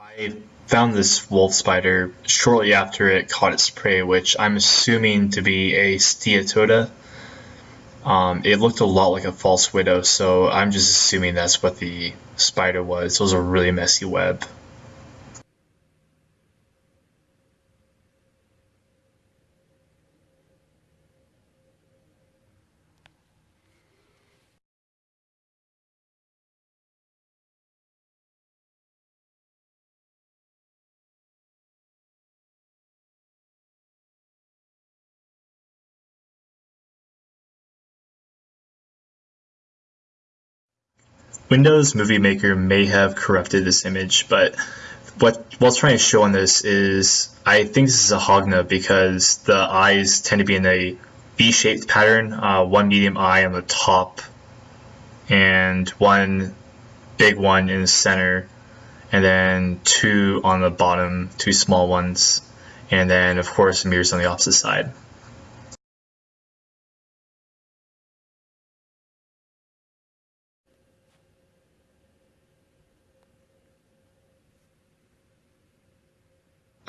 I found this wolf spider shortly after it caught its prey, which I'm assuming to be a Steatoda. Um, it looked a lot like a false widow, so I'm just assuming that's what the spider was. It was a really messy web. Windows Movie Maker may have corrupted this image, but what what's trying to show on this is I think this is a Hogna because the eyes tend to be in a V-shaped pattern, uh, one medium eye on the top and one big one in the center and then two on the bottom, two small ones, and then of course mirrors on the opposite side.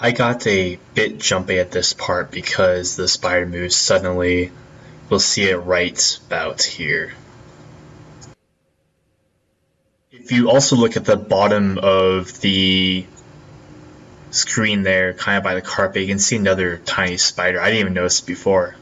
I got a bit jumpy at this part because the spider moves suddenly. We'll see it right about here. If you also look at the bottom of the screen there, kind of by the carpet, you can see another tiny spider. I didn't even notice before.